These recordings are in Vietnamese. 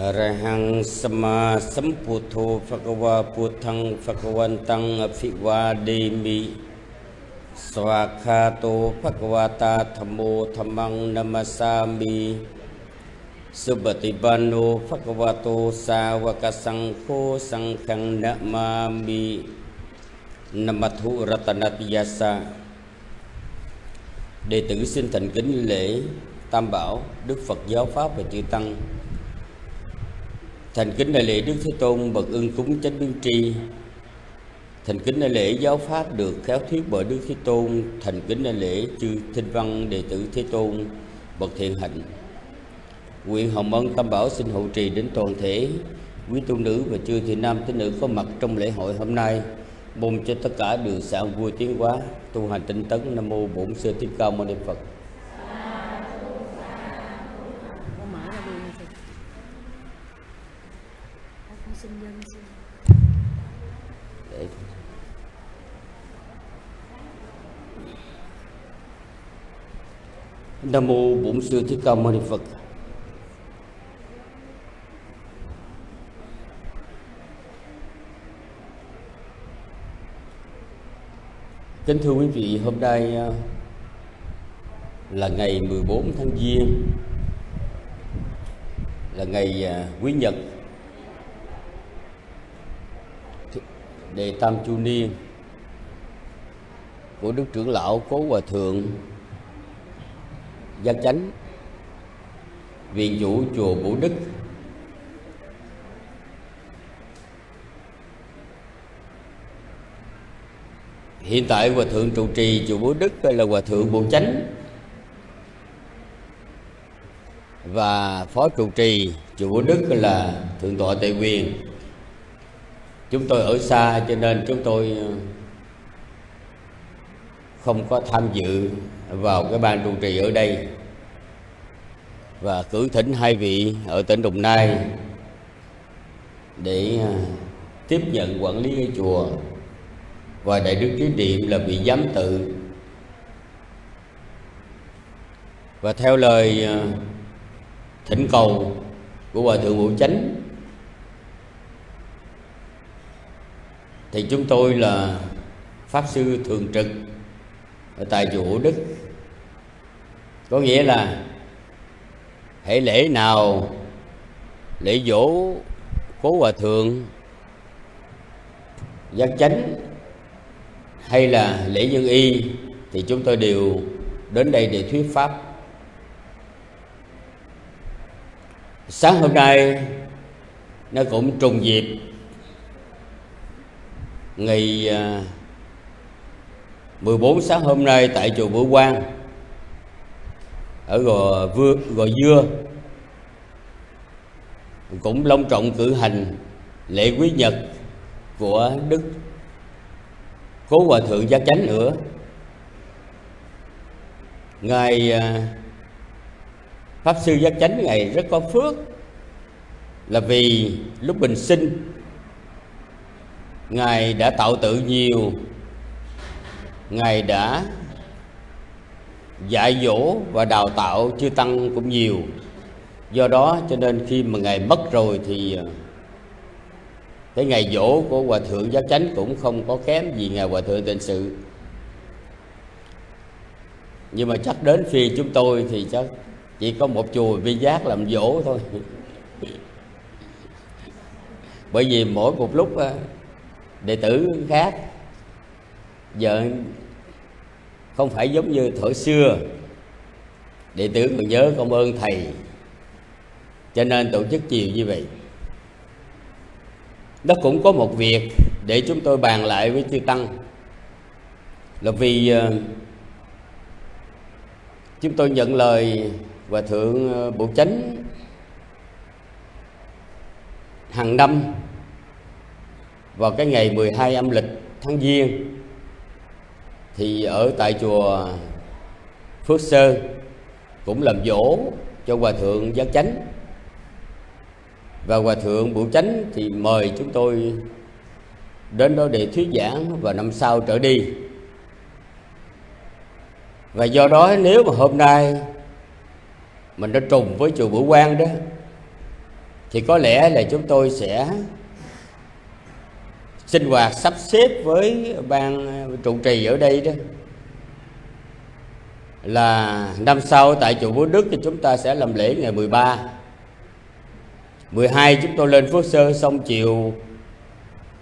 อรหังสมมาสัมพุทโธภะคะวาพุทธังภะคะวันตังอภิวาเดมิสวากขาโตภะคะวาตาธัมโมธัมมังนัมสสามิสุปฏิปันโนภะคะวะโตสาวกสังโฆสังฆังนะมามินมัทุรัตนติยsa Đệ tử xin thành kính lễ Tam Bảo, Đức Phật Giáo Pháp và Chư Tăng Thành kính đại lễ Đức Thế Tôn bậc ưng cúng chánh biên tri. Thành kính đại lễ giáo pháp được khéo thuyết bởi Đức Thế Tôn. Thành kính đại lễ chư Thinh Văn đệ tử Thế Tôn bậc thiện hạnh. Nguyện hồng ân Tam Bảo xin hộ trì đến toàn thể quý tu nữ và chư thị nam tín nữ có mặt trong lễ hội hôm nay. Mong cho tất cả được sảng vui tiến hóa, tu hành tinh tấn. Nam mô bổn sư thích ca mâu ni phật Con mở ra luôn thì con xin dân xin để nam mô bổn sư thích ca mâu ni phật. Kính thưa quý vị, hôm nay à, là ngày 14 tháng Giêng là ngày à, quý nhật. Đề tam chu niên của đức trưởng lão cố hòa thượng gia chánh viện chủ chùa Vũ Đức. Hiện tại hòa thượng trụ trì chùa Vũ Đức là hòa thượng Bộ Chánh và phó trụ trì chùa Vũ Đức là thượng tọa Tệ Quyền. Chúng tôi ở xa cho nên chúng tôi không có tham dự vào cái ban trụ trì ở đây và cử thỉnh hai vị ở tỉnh Đồng Nai để à, tiếp nhận quản lý cái chùa và đại đức trí điện là vị giám tự. Và theo lời à, thỉnh cầu của hòa thượng Vũ Chánh, thì chúng tôi là pháp sư thường trực ở tại chùa Đức có nghĩa là hệ lễ nào lễ dỗ cố hòa thượng, giác chánh hay là lễ dân y thì chúng tôi đều đến đây để thuyết pháp. Sáng hôm nay nó cũng trùng dịp ngày à, 14 sáng hôm nay tại chùa Bửu Quang ở Gò, Vưa, Gò Dưa. Cũng long trọng cử hành lễ quý nhật của Đức Cố Hòa Thượng Giác Chánh nữa. Ngài à, Pháp Sư Giác Chánh Ngài rất có phước Là vì lúc bình sinh Ngài đã tạo tự nhiều. Ngài đã dạy dỗ và đào tạo chư tăng cũng nhiều. Do đó cho nên khi mà Ngài mất rồi thì à, cái ngày dỗ của Hòa Thượng Giác Chánh cũng không có kém gì Ngài Hòa Thượng Tịnh Sự. Nhưng mà chắc đến phi chúng tôi thì chắc chỉ có một chùa vi giác làm dỗ thôi. Bởi vì mỗi một lúc à, đệ tử khác, Giờ không phải giống như thời xưa. Đệ tử còn nhớ công ơn thầy. Cho nên tổ chức chiều như vậy. Nó cũng có một việc để chúng tôi bàn lại với chư tăng. Là vì ờ, chúng tôi nhận lời hòa thượng ờ, bộ chánh hàng năm vào cái ngày 12 âm lịch tháng Giêng thì ở tại chùa Phước Sơn cũng làm dỗ cho hòa thượng giác chánh. Và hòa thượng Bửu Chánh thì mời chúng tôi đến đó để thuyết giảng và năm sau trở đi. Và do đó nếu mà hôm nay mình đã trùng với chùa Bửu Quang đó, thì có lẽ là chúng tôi sẽ sinh hoạt sắp xếp với ban ờ, trụ trì ở đây đó, là năm sau tại chùa Phú Đức thì chúng ta sẽ làm lễ ngày 13 12 chúng tôi lên Phước Sơ xong chiều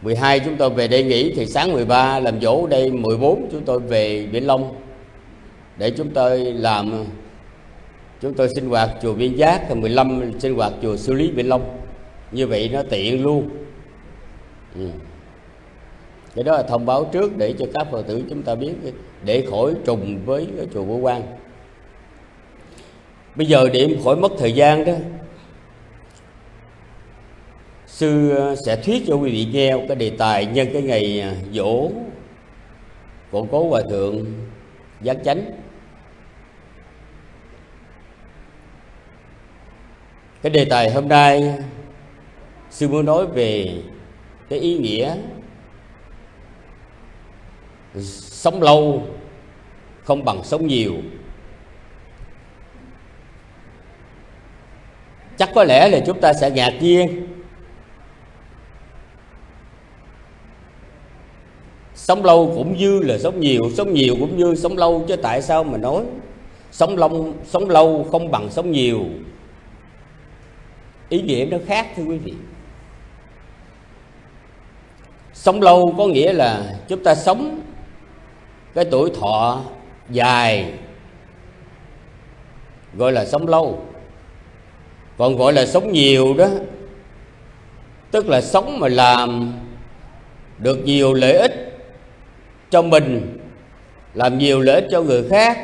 12 chúng tôi về đây nghỉ, thì sáng 13 làm dỗ đây 14 chúng tôi về Biển Long để chúng tôi làm ờ, chúng tôi sinh hoạt chùa Viên Giác và 15 sinh hoạt chùa Sư Lý Biển Long. Như vậy nó tiện luôn. Ừ cái đó là thông báo trước để cho các phật tử chúng ta biết, để khỏi trùng với cái chùa Vũ Quan. bây giờ để khỏi mất thời gian đó, sư sẽ thuyết cho quý vị nghe cái đề tài nhân cái ngày dỗ của cố hòa thượng giác chánh cái đề tài hôm nay, sư muốn nói về cái ý nghĩa sống lâu không bằng sống nhiều. Chắc có lẽ là chúng ta sẽ ngạc nhiên. Sống lâu cũng như là sống nhiều sống nhiều cũng như sống lâu, chứ tại sao mà nói? Sống lâu sống lâu không bằng sống nhiều. Ý nghĩa nó khác, thưa quý vị. Sống lâu có nghĩa là chúng ta sống cái tuổi thọ dài, gọi là sống lâu. Còn gọi là sống nhiều đó, tức là sống mà làm được nhiều lợi ích cho mình, làm nhiều lợi ích cho người khác,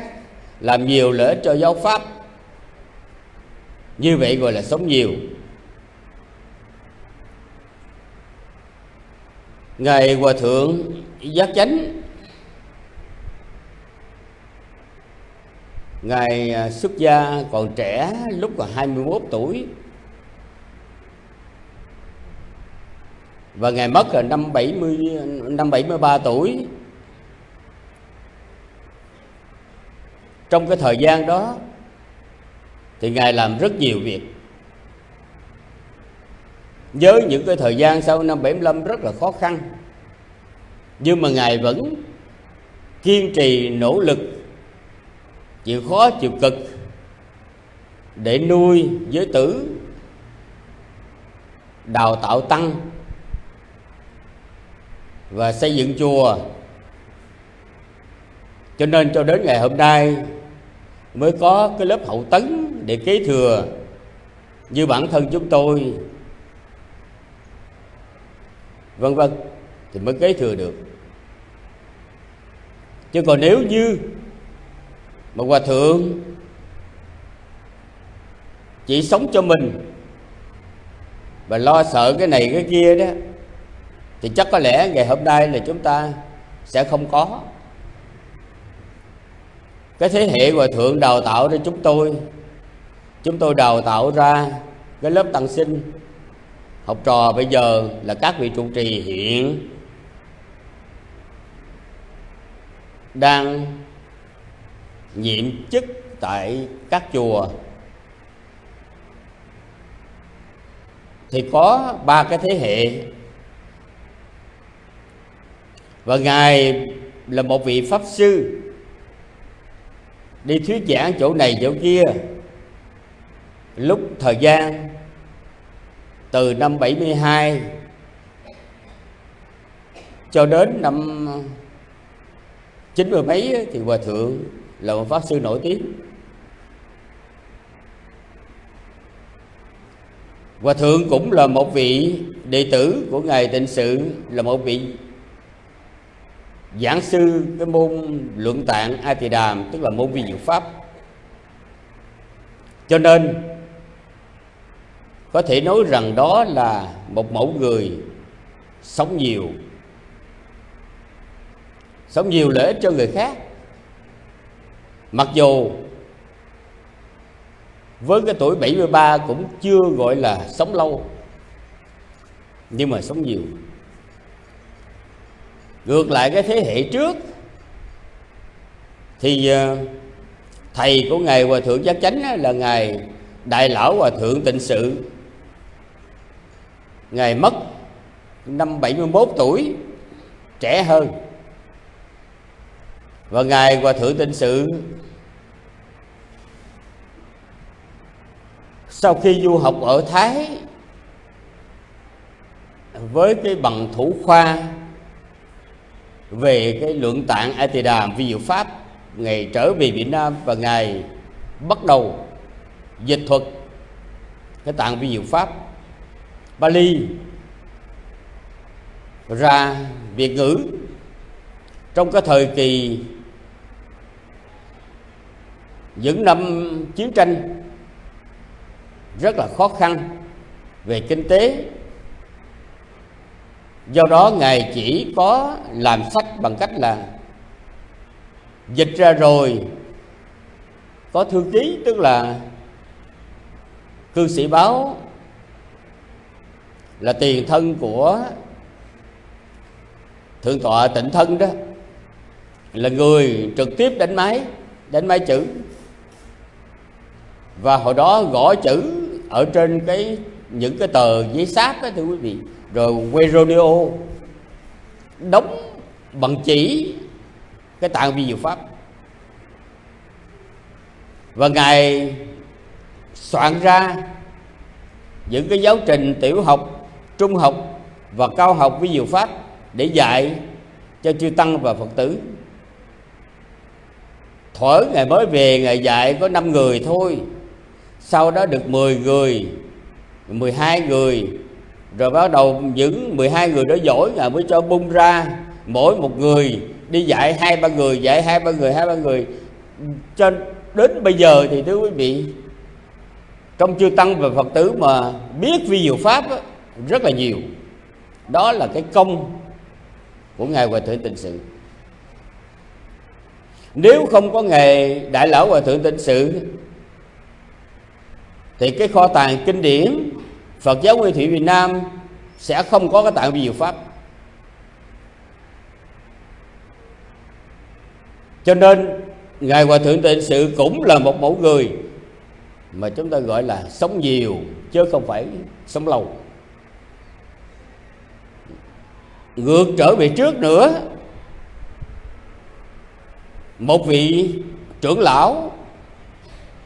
làm nhiều lợi ích cho giáo pháp. Như vậy gọi là sống nhiều. Ngài hòa thượng giác chánh ngài à, xuất gia còn trẻ, lúc còn 21 tuổi. Và ngài mất là năm 70 năm 73 tuổi. Trong cái thời gian đó, thì ngài làm rất nhiều việc. Với những cái thời gian sau năm 75 rất là khó khăn. Nhưng mà ngài vẫn kiên trì, nỗ lực chịu khó, chịu cực. Để nuôi giới tử, đào tạo tăng và xây dựng chùa. Cho nên cho đến ngày hôm nay mới có cái lớp hậu tấn để kế thừa. Như bản thân chúng tôi, vân vân, thì mới kế thừa được. Chứ còn nếu như mà hòa thượng chỉ sống cho mình và lo sợ cái này cái kia đó, thì chắc có lẽ ngày hôm nay là chúng ta sẽ không có. Cái thế hệ hòa thượng đào tạo cho chúng tôi chúng tôi đào tạo ra cái lớp tăng sinh học trò bây giờ là các vị trụ trì hiện đang nhiệm chức tại các chùa. Thì có ba cái thế hệ. Và ngài là một vị pháp sư. Đi thuyết giảng chỗ này chỗ kia. Lúc thời gian từ năm 72 cho đến năm chín mươi mấy thì hòa thượng là một pháp sư nổi tiếng. Hòa thượng cũng là một vị đệ tử của ngài tịnh sự, là một vị giảng sư cái môn luận tạng a tỳ đàm tức là môn vi diệu pháp. Cho nên, có thể nói rằng đó là một mẫu người sống nhiều. Sống nhiều lợi ích cho người khác mặc dù với cái tuổi 73 cũng chưa gọi là sống lâu, nhưng mà sống nhiều. Ngược lại cái thế hệ trước thì ờ, thầy của ngài hòa thượng giác chánh là ngài đại lão hòa thượng tịnh sự. Ngài mất năm 71 tuổi, Trẻ hơn. Và Ngài Hòa Thượng Tịnh Sự, Sau khi du học ở Thái, Với cái bằng thủ khoa Về cái lượng tạng A Tỳ Đàm vi diệu Pháp, Ngài trở về Việt Nam và Ngài bắt đầu dịch thuật cái tạng vi diệu Pháp, Bali, ra Việt ngữ. Trong cái thời kỳ những năm chiến tranh rất là khó khăn về kinh tế. Do đó ngài chỉ có làm sách bằng cách là dịch ra rồi có thư ký, tức là cư sĩ báo là tiền thân của thượng tọa tịnh thân đó, là người trực tiếp đánh máy đánh máy chữ và hồi đó gõ chữ ở trên cái, những cái tờ giấy sáp đó, thưa quý vị. Rồi quay rodeo đóng bằng chỉ cái tạng vi diệu pháp. Và ngài soạn ra những cái giáo trình tiểu học, trung học và cao học vi diệu pháp để dạy cho chư tăng và phật tử. Thuở ngày mới về ngày dạy có 5 người thôi sau đó được 10 người 12 người rồi bắt đầu những 12 người đó giỏi ngài mới cho bung ra. Mỗi một người đi dạy hai ba người dạy hai ba người hai ba người. Cho đến bây giờ thì thưa quý vị trong chư tăng và phật tử mà biết vi diệu pháp á, rất là nhiều. Đó là cái công của ngài hòa thượng tịnh sự. Nếu không có nghề đại lão hòa thượng tịnh sự thì cái kho tàng kinh điển Phật giáo Nguyên Thủy Việt Nam sẽ không có cái tạng vi diệu pháp. Cho nên, ngài hòa thượng tịnh sự cũng là một mẫu người mà chúng ta gọi là sống nhiều chứ không phải sống lâu. Ngược trở về trước nữa, một vị trưởng lão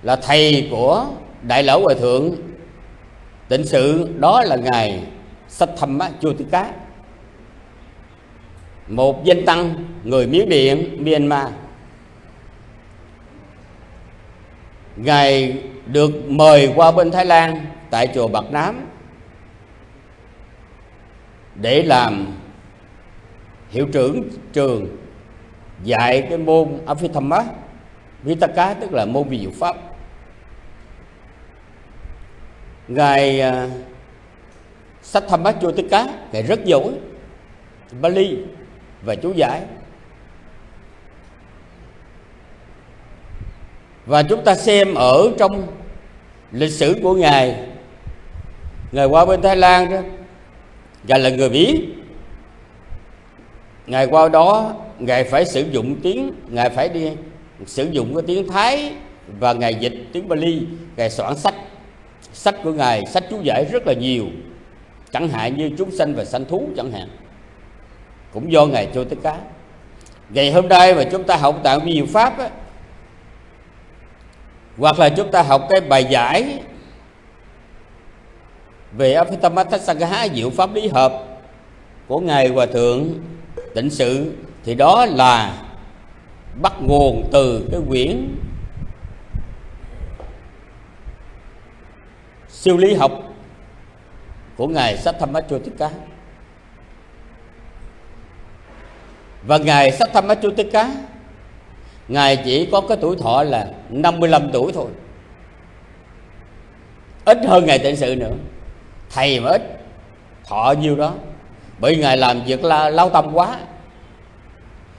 là thầy của đại lão hòa thượng, tịnh sự đó là ngài sách thâm chua tư cá một danh tăng người miến điện myanmar. Ngài được mời qua bên thái lan tại chùa bạc nám để làm hiệu trưởng trường dạy cái môn Abhidhamma Vitaka tức là môn vi diệu pháp ngài à, sách tham bát tất cá, ngài rất giỏi. Bali và chú giải. Và chúng ta xem ở trong lịch sử của ngài. Ngài qua bên Thái Lan đó, ngài là người Mỹ. Ngài qua đó, ngài phải sử dụng tiếng, ngài phải đi sử dụng cái tiếng Thái và ngài dịch tiếng Bali. Ngài soạn sách sách của ngài sách chú giải rất là nhiều. Chẳng hạn như chúng sanh và sanh thú chẳng hạn. Cũng do ngài cho tất cả ngày hôm nay mà chúng ta học tạng nhiều pháp á, hoặc là chúng ta học cái bài giải về Apitamathasagaha diệu pháp lý hợp của ngài hòa thượng tịnh sự thì đó là bắt nguồn từ cái quyển siêu lý học của ngài Sattamachotika và ngài Sattamachotika ngài chỉ có cái tuổi thọ là 55 tuổi thôi. Ít hơn ngài tịnh sự nữa. Thầy mà ít, thọ nhiêu đó. Bởi ngài làm việc là lao tâm quá.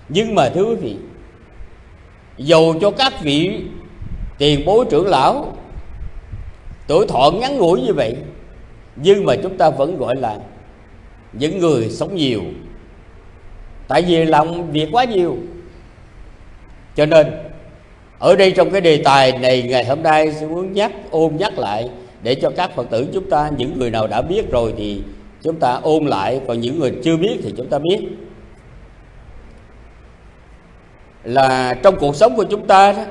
Nhưng mà thưa quý vị, dầu cho các vị tiền bối trưởng lão tuổi thọ ngắn ngủi như vậy, nhưng mà chúng ta vẫn gọi là những người sống nhiều. Tại vì lòng việc quá nhiều. Cho nên, ở đây trong cái đề tài này, ngày hôm nay sẽ muốn nhắc ôm nhắc lại để cho các phật tử chúng ta, những người nào đã biết rồi thì chúng ta ôn lại, còn những người chưa biết thì chúng ta biết. Là trong cuộc sống của chúng ta đó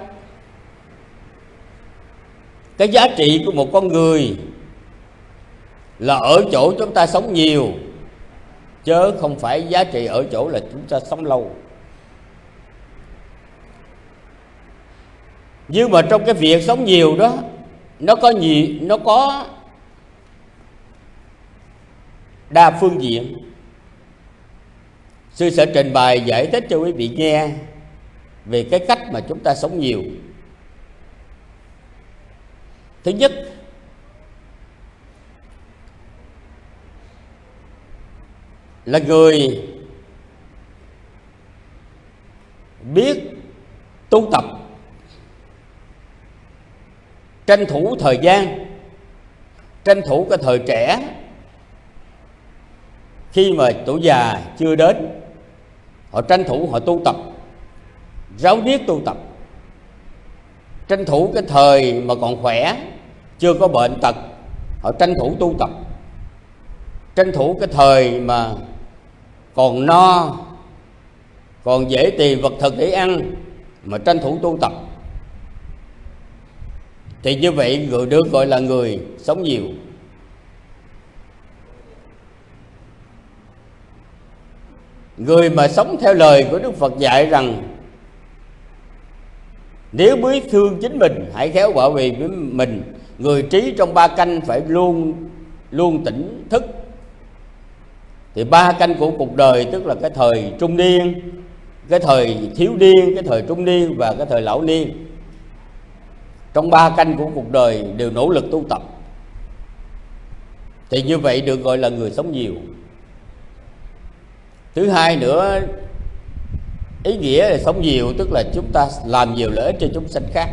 cái giá trị của một con người là ở chỗ chúng ta sống nhiều chớ không phải giá trị ở chỗ là chúng ta sống lâu. Nhưng mà trong cái việc sống nhiều đó, nó có gì nó có đa phương diện. Sư sẽ trình bày giải thích cho quý vị nghe về cái cách mà chúng ta sống nhiều thứ nhất, là người biết tu tập, tranh thủ thời gian, tranh thủ cái thời trẻ khi mà tuổi già chưa đến, họ tranh thủ họ tu tập, ráo riết tu tập, tranh thủ cái thời mà còn khỏe chưa có bệnh tật, họ tranh thủ tu tập. Tranh thủ cái thời mà còn no, còn dễ tìm vật thực để ăn, mà tranh thủ tu tập. Thì như vậy, người được gọi là người sống nhiều. Người mà sống theo lời của đức phật dạy rằng, nếu biết thương chính mình, hãy khéo bảo vệ với mình người trí trong ba canh phải luôn luôn tỉnh thức. Thì ba canh của cuộc đời tức là cái thời trung niên, cái thời thiếu niên, cái thời trung niên và cái thời lão niên. Trong ba canh của cuộc đời đều nỗ lực tu tập. Thì như vậy được gọi là người sống nhiều. Thứ hai nữa, ý nghĩa là sống nhiều tức là chúng ta làm nhiều lợi ích cho chúng sanh khác.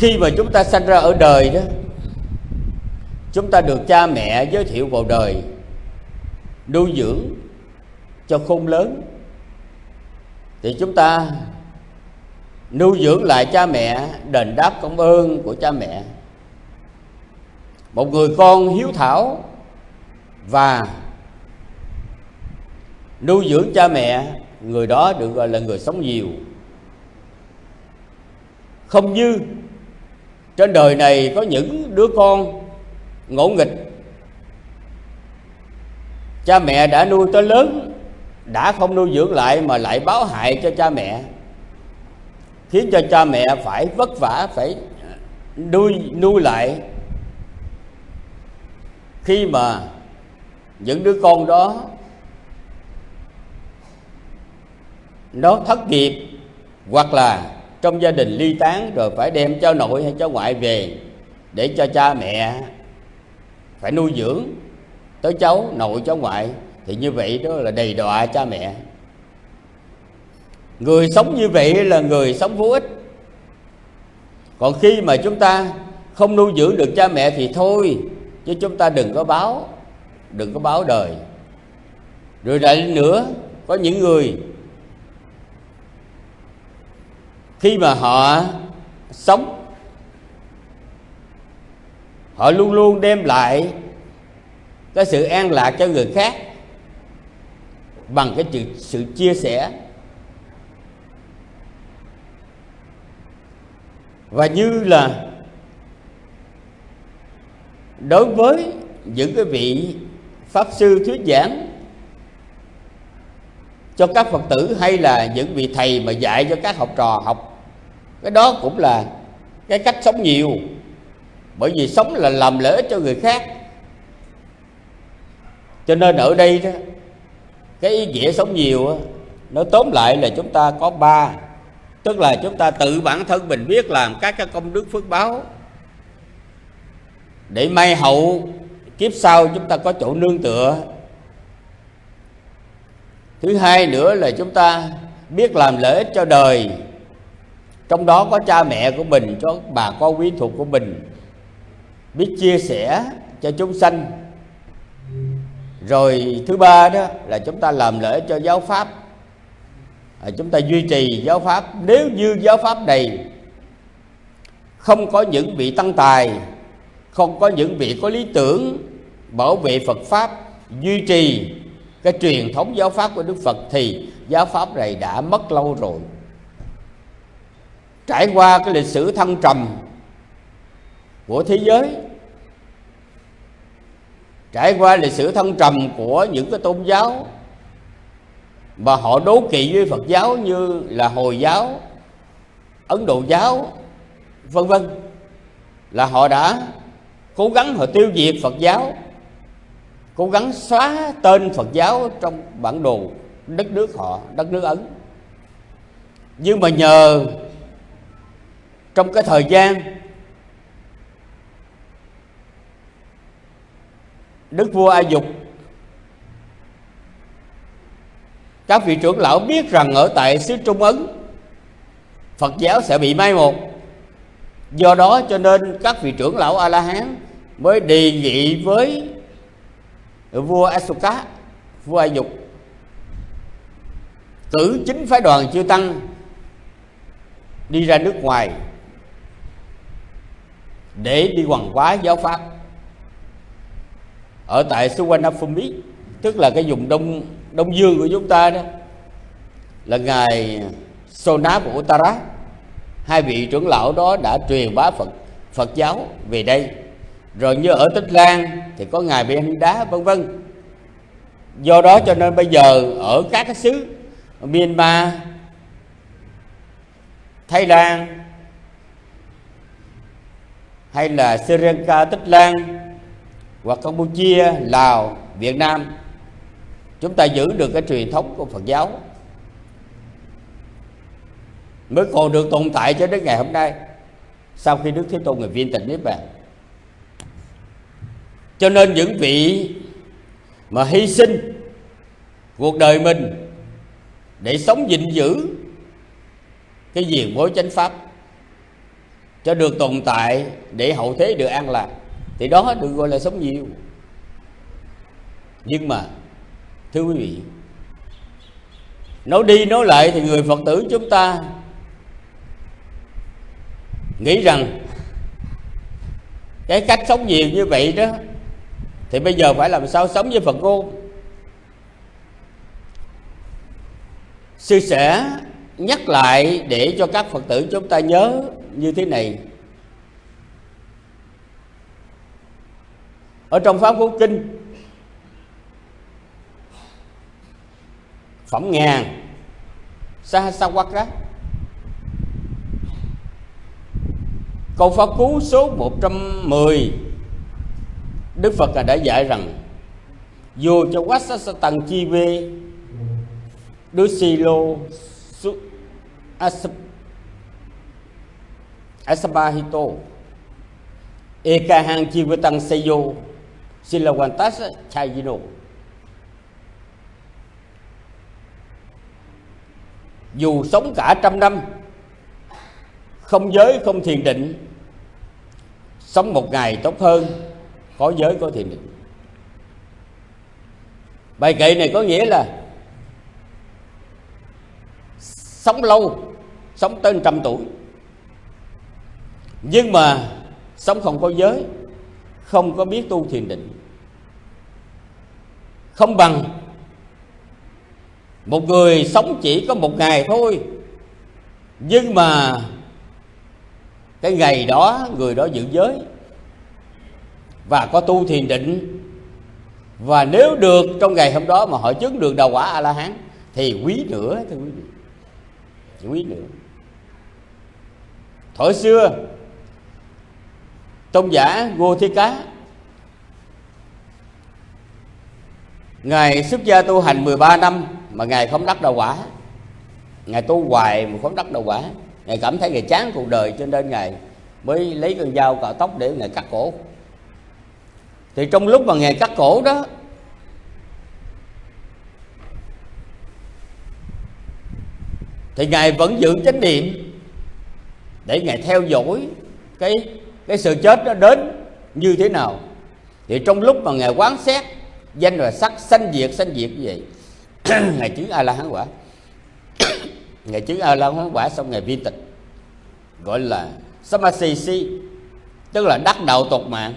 Khi mà chúng ta sanh ra ở đời đó, chúng ta được cha mẹ giới thiệu vào đời, nuôi dưỡng cho khôn lớn, thì chúng ta nuôi dưỡng lại cha mẹ, đền đáp công ơn của cha mẹ. Một người con hiếu thảo và nuôi dưỡng cha mẹ, người đó được gọi là người sống nhiều. Không như trên đời này có những đứa con ngỗ nghịch. Cha mẹ đã nuôi tới lớn, đã không nuôi dưỡng lại mà lại báo hại cho cha mẹ. Khiến cho cha mẹ phải vất vả, phải nuôi nuôi lại. Khi mà những đứa con đó nó thất nghiệp hoặc là trong gia đình ly tán rồi phải đem cho nội hay cho ngoại về để cho cha mẹ phải nuôi dưỡng tới cháu nội, cháu ngoại. Thì như vậy đó là đầy đọa cha mẹ. Người sống như vậy là người sống vô ích. Còn khi mà chúng ta không nuôi dưỡng được cha mẹ thì thôi, chứ chúng ta đừng có báo, đừng có báo đời. Rồi lại nữa, có những người khi mà họ sống họ luôn luôn đem lại cái sự an lạc cho người khác bằng cái sự, sự chia sẻ. Và như là đối với những cái vị pháp sư thuyết giảng cho các phật tử hay là những vị thầy mà dạy cho các học trò học cái đó cũng là cái cách sống nhiều. Bởi vì sống là làm lợi ích cho người khác. Cho nên ở đây đó cái ý nghĩa sống nhiều đó, nó tóm lại là chúng ta có ba. Tức là chúng ta tự bản thân mình biết làm các cái công đức phước báo. Để may hậu kiếp sau chúng ta có chỗ nương tựa. Thứ hai nữa là chúng ta biết làm lợi ích cho đời trong đó có cha mẹ của mình cho bà con quý thuộc của mình. Biết chia sẻ cho chúng sanh. Rồi thứ ba đó là chúng ta làm lễ cho giáo pháp. À, chúng ta duy trì giáo pháp. Nếu như giáo pháp này không có những vị tăng tài không có những vị có lý tưởng bảo vệ Phật pháp duy trì cái truyền thống giáo pháp của Đức Phật thì giáo pháp này đã mất lâu rồi trải qua cái lịch sử thăng trầm của thế giới trải qua lịch sử thăng trầm của những cái tôn giáo mà họ đố kỵ với Phật giáo như là Hồi giáo, Ấn Độ giáo, vân vân là họ đã cố gắng họ tiêu diệt Phật giáo, cố gắng xóa tên Phật giáo trong bản đồ đất nước họ, đất nước Ấn. Nhưng mà nhờ trong cái thời gian Đức vua A Dục, các vị trưởng lão biết rằng ở tại xứ Trung Ấn, Phật giáo sẽ bị mai một. Do đó cho nên các vị trưởng lão A La Hán mới đề nghị với vua asuka, vua A Dục, cử chính phái đoàn chư tăng đi ra nước ngoài để đi hoàng hóa giáo pháp. Ở tại Suvarnabhumi, tức là cái vùng đông đông dương của chúng ta đó, là ngài Sona của Uttara. Hai vị trưởng lão đó đã truyền bá Phật Phật giáo về đây. Rồi như ở Tích Lan thì có ngài Ben Đá vân vân. Do đó cho nên bây giờ ở các cái xứ Myanmar, Thái Lan hay là Sri Lanka, Tích Lan hoặc Campuchia, Lào, Việt Nam, chúng ta giữ được cái truyền thống của Phật giáo mới còn được tồn tại cho đến ngày hôm nay, sau khi Đức Thế Tôn người viên tịch niết bàn. Cho nên những vị mà hy sinh cuộc đời mình để sống gìn giữ cái diện mối chánh pháp cho được tồn tại để hậu thế được an lạc. Thì đó được gọi là sống nhiều. Nhưng mà, thưa quý vị, nói đi nói lại thì người phật tử chúng ta nghĩ rằng cái cách sống nhiều như vậy đó, thì bây giờ phải làm sao sống với phật ngôn sư sẽ nhắc lại để cho các phật tử chúng ta nhớ như thế này. Ở trong pháp quốc kinh, phẩm ngàn sa sa quắc đó câu pháp cú số 110 Đức Phật đã dạy rằng dù cho quá sa sa tăng chi vê đứa si lô su asabahito ekahang Chivatang seyo. Silawantas chayino dù sống cả trăm năm, không giới, không thiền định, sống một ngày tốt hơn, có giới, có thiền định. Bài kệ này có nghĩa là sống lâu, sống tới trăm tuổi nhưng mà sống không có giới, không có biết tu thiền định. Không bằng một người sống chỉ có một ngày thôi. Nhưng mà cái ngày đó, người đó giữ giới. Và có tu thiền định. Và nếu được trong ngày hôm đó mà họ chứng được đầu quả a la hán thì quý nữa, thưa quý vị. Quý nữa. Thổi xưa tôn giả Ngô Thi Cá. Ngài xuất gia tu hành 13 năm mà Ngài không đắc đạo quả. Ngài tu hoài mà không đắc đạo quả. Ngài cảm thấy Ngài chán cuộc đời cho nên Ngài mới lấy con dao cạo tóc để Ngài cắt cổ. Thì trong lúc mà Ngài cắt cổ đó, Thì Ngài vẫn giữ chánh niệm Để Ngài theo dõi cái cái sự chết nó đến như thế nào? Thì trong lúc mà ngài quán xét, danh và sắc sanh diệt sanh diệt như vậy, ngài chứng a la hán quả. Ngài chứng a la hán quả xong ngài viên tịch, gọi là samasisi, tức là đắc đạo tột mạng.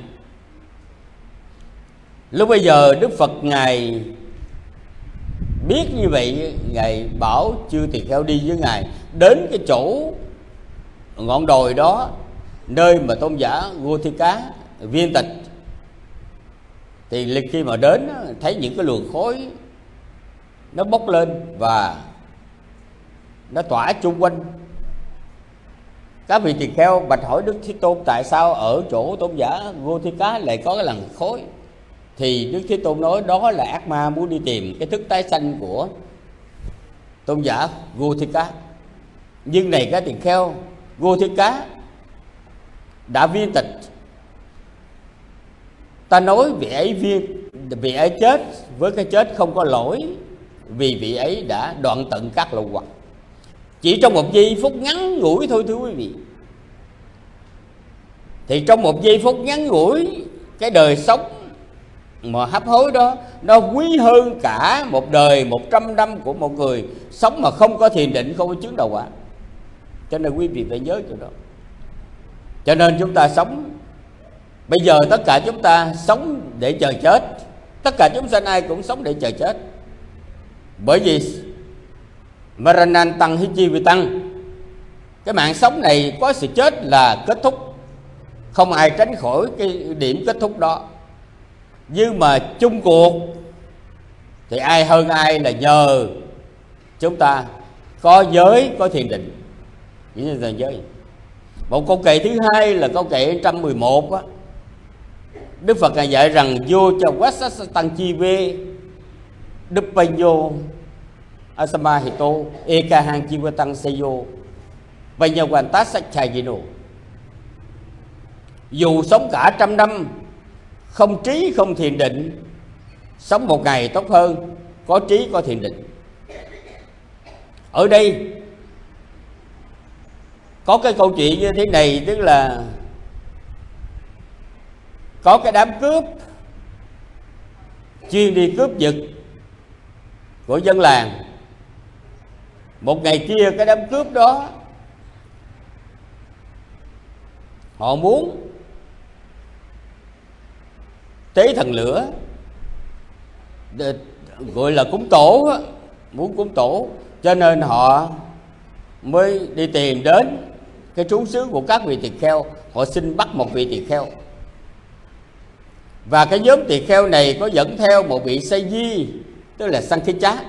Lúc bây giờ đức phật ngài biết như vậy, ngài bảo chư tỳ kheo đi với ngài đến cái chỗ ngọn đồi đó nơi mà tôn giả Gotika thi cá viên tịch. Thì lịch khi mà đến thấy những cái luồng khối nó bốc lên và nó tỏa chung quanh. Các vị tỳ kheo bạch hỏi đức thế tôn tại sao ở chỗ tôn giả vô thi cá lại có cái lần khối thì đức thế tôn nói đó là ác ma muốn đi tìm cái thức tái sanh của tôn giả vô thi cá. Nhưng này các tỳ kheo vô thi cá đã viên tịch ta nói vị ấy viên, vị ấy chết, với cái chết không có lỗi, vì vị ấy đã đoạn tận các lậu hoặc. Chỉ trong một giây phút ngắn ngủi thôi, thưa quý vị. Thì trong một giây phút ngắn ngủi, cái đời sống mà hấp hối đó, nó quý hơn cả một đời một trăm năm của một người sống mà không có thiền định, không có chứng đầu quả. Cho nên quý vị phải nhớ chỗ đó cho nên chúng ta sống. Bây giờ tất cả chúng ta sống để chờ chết. Tất cả chúng sanh ai cũng sống để chờ chết. Bởi vì Maranan tăng hi chi vi tăng, cái mạng sống này có sự chết là kết thúc. Không ai tránh khỏi cái điểm kết thúc đó. Nhưng mà chung cuộc, thì ai hơn ai là nhờ chúng ta. Có giới, có thiền định. Chỉ như là giới một câu kệ thứ hai là câu kệ 111 á. Đức Phật ngài dạy rằng, vô cho quát sát tăng chi vê đức bay vô asama hito eka hang chi tăng seyo bay nhau quan tát sắc chai gì nổ dù sống cả trăm năm, không trí, không thiền định, sống một ngày tốt hơn, có trí, có thiền định. Ở đây có cái câu chuyện như thế này, tức là có cái đám cướp, chuyên đi cướp giật của dân làng. Một ngày kia, cái đám cướp đó, họ muốn tế thần lửa gọi là cúng tổ muốn cúng tổ. Cho nên họ mới đi tìm đến cái trú xứ của các vị tỳ kheo, họ xin bắt một vị tỳ kheo. Và cái nhóm tỳ kheo này có dẫn theo một vị say di, tức là sang khí chá.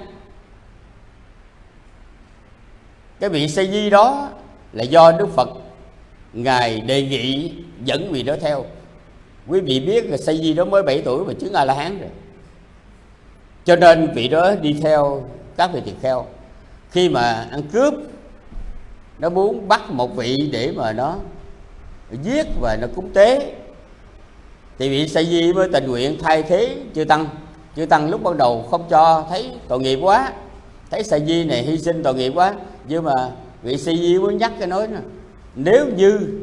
Cái vị say di đó là do đức phật ngài đề nghị dẫn vị đó theo. Quý vị biết là say di đó mới 7 tuổi mà chứng a la hán rồi. Cho nên vị đó đi theo các vị tỳ kheo. Khi mà ăn cướp nó muốn bắt một vị để mà nó giết và nó cúng tế. Thì vị sa di mới tình nguyện thay thế chư tăng. Chư tăng lúc ban đầu không cho, thấy tội nghiệp quá. Thấy sa di này hy sinh tội nghiệp quá. Nhưng mà vị sa di mới nhắc cái nói nè, nếu như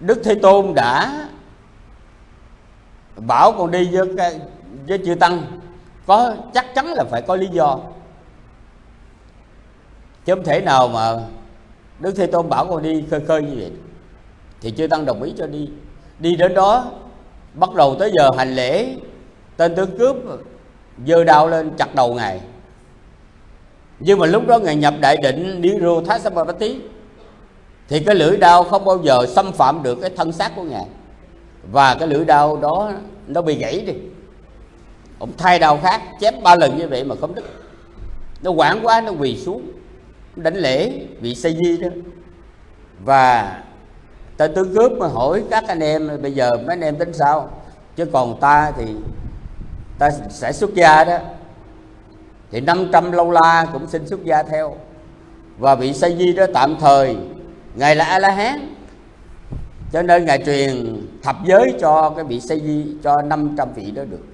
đức thế tôn đã bảo con đi với cái, với chư tăng có chắc chắn là phải có lý do. Chứ không thể nào mà đức thế tôn bảo con đi khơi khơi như vậy. Thì chưa tăng đồng ý cho đi. Đi đến đó bắt đầu tới giờ hành lễ tên tướng cướp giơ đao lên chặt đầu ngài. Nhưng mà lúc đó ngài nhập đại định Niro tí, thì cái lưỡi đao không bao giờ xâm phạm được cái thân xác của ngài. Và cái lưỡi đao đó nó bị gãy đi ông thay đầu khác, chém ba lần như vậy mà không đứt. Nó quảng quá, nó quỳ xuống đánh lễ vị sa di đó. Và ta tướng cướp mà hỏi các anh em, bây giờ mấy anh em tính sao? Chứ còn ta thì, ta sẽ xuất gia đó. Thì 500 lâu la cũng xin xuất gia theo. Và vị sa di đó tạm thời, ngài là a la hán cho nên ngài truyền thập giới cho cái vị sa di, cho 500 vị đó được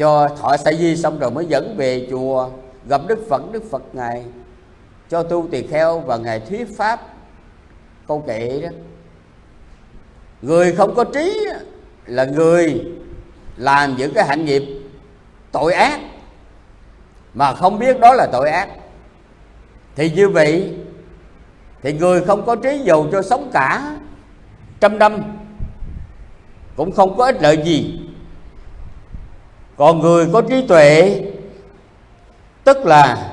cho thọ sa di xong rồi mới dẫn về chùa, gặp đức phật đức phật ngài, cho tu tỳ kheo và ngài thuyết pháp. Câu kệ đó, người không có trí là người làm những cái hạnh nghiệp tội ác, mà không biết đó là tội ác. Thì như vậy thì người không có trí dầu cho sống cả trăm năm cũng không có ích lợi gì còn người có trí tuệ, tức là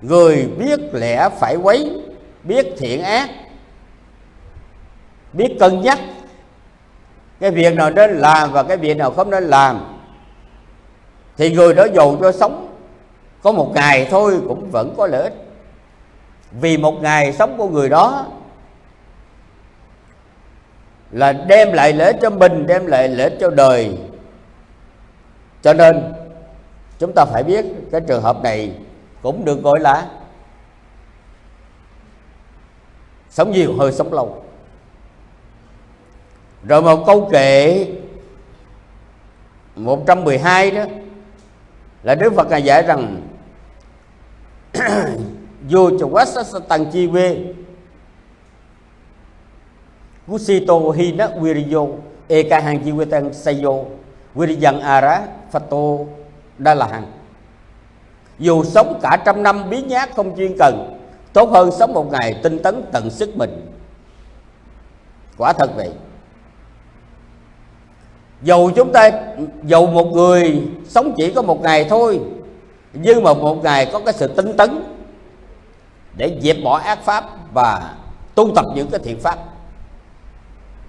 người biết lẽ phải quấy, biết thiện ác, biết cân nhắc, cái việc nào nên làm và cái việc nào không nên làm, thì người đó dù cho sống. Có một ngày thôi cũng vẫn có lợi ích. Vì một ngày sống của người đó là đem lại lợi ích cho mình, đem lại lợi ích cho đời cho nên, chúng ta phải biết cái trường hợp này cũng được gọi là sống nhiều hơi sống lâu. Rồi một câu kệ 112 đó, là Đức Phật ngài dạy rằng, vô cho quá sát tăng chi vê. Gusito hina viriyo eka hang chi vê tăng sayo viriyang ara, phato đa La hằng dù sống cả trăm năm biến nhát không chuyên cần, tốt hơn sống một ngày tinh tấn tận sức mình. Quả thật vậy. Dầu chúng ta dầu một người sống chỉ có một ngày thôi, nhưng mà một ngày có cái sự tinh tấn để dẹp bỏ ác pháp và tu tập những cái thiện pháp,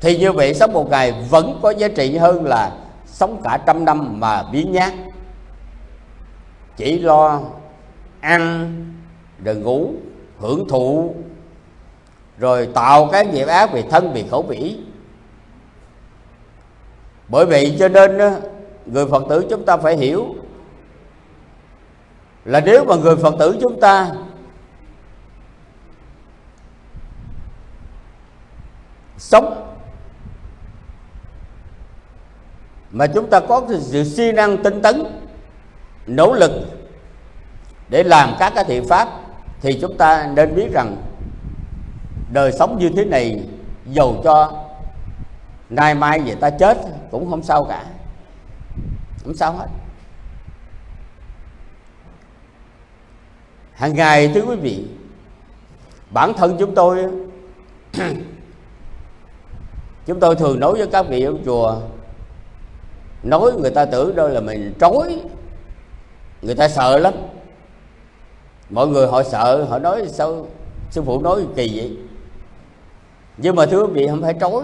thì như vậy sống một ngày vẫn có giá trị hơn là sống cả trăm năm mà biến nhát. Chỉ lo ăn rồi ngủ, hưởng thụ, rồi tạo cái nghiệp ác về thân, vì khẩu vĩ bởi vậy cho nên người phật tử chúng ta phải hiểu là nếu mà người phật tử chúng ta sống mà chúng ta có sự siêng năng tinh tấn, nỗ lực để làm các cái thiện pháp, thì chúng ta nên biết rằng đời sống như thế này dầu cho nay mai người ta chết cũng không sao cả, không sao hết. Hàng ngày, thưa quý vị, bản thân chúng tôi chúng tôi thường nói với các vị ở chùa nói người ta tưởng đâu là mình trói. Người ta sợ lắm. Mọi người họ sợ, họ nói sao sư phụ nói kỳ vậy? Nhưng mà thưa quý vị, không phải trói.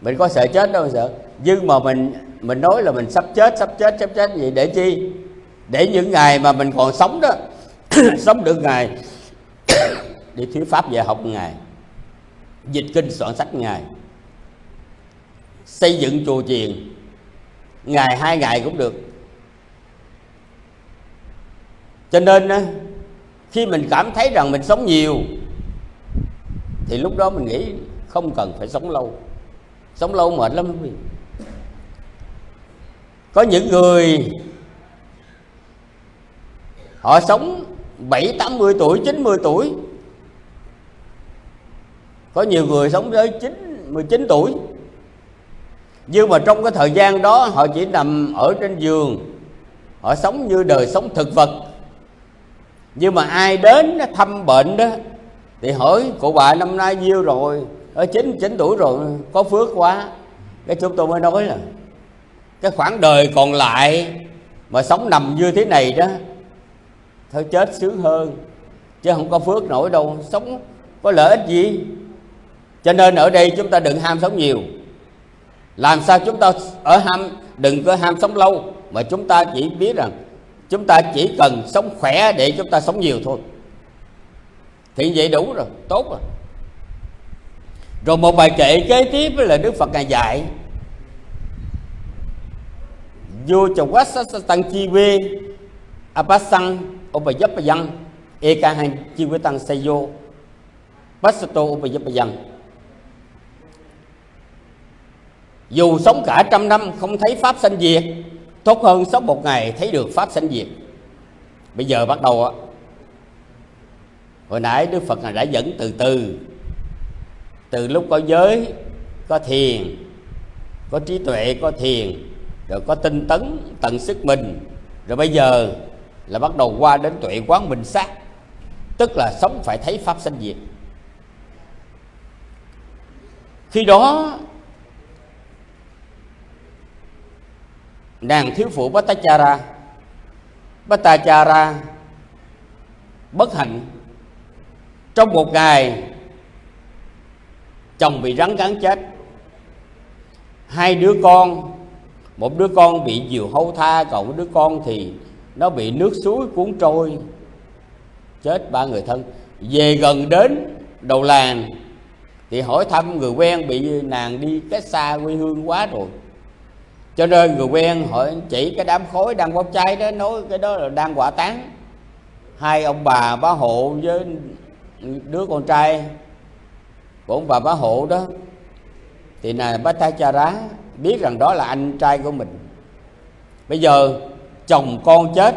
Mình có sợ chết đâu sợ. Nhưng mà mình mình nói là mình sắp chết sắp chết sắp chết gì để chi? Để những ngày mà mình còn sống đó. Sống được ngày. Để thuyết pháp dạy học ngày. Dịch kinh soạn sách ngày. Xây dựng chùa chiền ngày hai ngày cũng được. Cho nên khi mình cảm thấy rằng mình sống nhiều, thì lúc đó mình nghĩ không cần phải sống lâu. Sống lâu mệt lắm. Quý vị có những người, họ sống bảy, tám mươi tuổi, chín mươi tuổi. Có nhiều người sống tới chín, mười chín tuổi nhưng mà trong cái thời gian đó, họ chỉ nằm ở trên giường. Họ sống như đời sống thực vật. Nhưng mà ai đến thăm bệnh đó, thì hỏi, cụ bà, năm nay nhiêu rồi? Ở chín chín tuổi rồi, có phước quá. Cái chúng tôi mới nói là, cái khoảng đời còn lại mà sống nằm như thế này đó, thôi chết sướng hơn, chứ không có phước nổi đâu, sống có lợi ích gì? Cho nên ở đây chúng ta đừng ham sống nhiều làm sao chúng ta ở ham, đừng có ham sống lâu, mà chúng ta chỉ biết rằng chúng ta chỉ cần sống khỏe để chúng ta sống nhiều thôi. Thì vậy đủ rồi, tốt rồi. Rồi một bài kệ kế tiếp là đức phật ngài dạy. Vô cho quá sát tăng chi vi apasang upayapayang ekahang chi vi tăng sayo pasato upayapayang Dù sống cả trăm năm không thấy Pháp sanh diệt Tốt hơn sống một ngày thấy được Pháp sanh diệt. Bây giờ bắt đầu á. Hồi nãy Đức Phật đã dẫn từ từ. Từ lúc có giới, có thiền Có trí tuệ, có thiền Rồi có tinh tấn, tận sức mình Rồi bây giờ là bắt đầu qua đến tuệ quán bình sát Tức là sống phải thấy Pháp sanh diệt. Khi đó nàng thiếu phụ Bhattacharya. Bhattacharya bất hạnh. Trong một ngày, chồng bị rắn cắn chết. Hai đứa con, một đứa con bị diều hâu tha, còn một đứa con thì nó bị nước suối cuốn trôi. Chết ba người thân. Về gần đến đầu làng thì hỏi thăm người quen bị nàng đi cách xa quê hương quá rồi cho nên người quen hỏi chỉ cái đám khối đang bốc cháy đó, nói cái đó là đang quả tán hai ông bà, bá hộ với đứa con trai của ông bà bá hộ đó, thì là bá thái cha rá biết rằng đó là anh trai của mình. Bây giờ chồng con chết,